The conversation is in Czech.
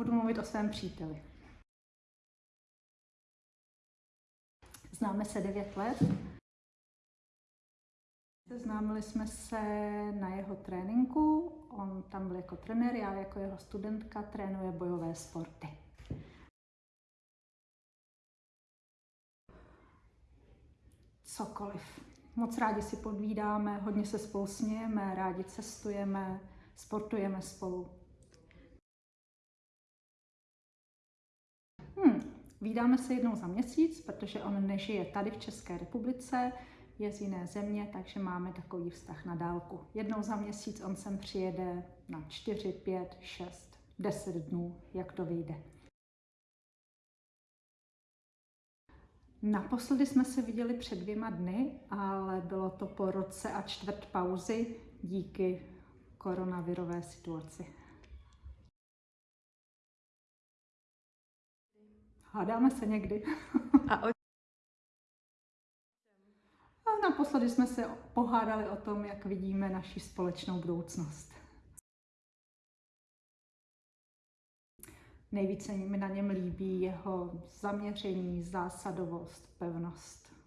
budu mluvit o svém příteli. Známe se 9 let. Seznámili jsme se na jeho tréninku. On tam byl jako trenér, já jako jeho studentka trénuje bojové sporty. Cokoliv. Moc rádi si podvídáme, hodně se spolu smějeme, rádi cestujeme, sportujeme spolu. Vídáme se jednou za měsíc, protože on nežije tady v České republice, je z jiné země, takže máme takový vztah na dálku. Jednou za měsíc on sem přijede na 4, 5, 6, 10 dnů, jak to vyjde. Naposledy jsme se viděli před dvěma dny, ale bylo to po roce a čtvrt pauzy díky koronavirové situaci. Hádáme se někdy. A o A naposledy jsme se pohádali o tom, jak vidíme naši společnou budoucnost. Nejvíce mi na něm líbí jeho zaměření, zásadovost, pevnost.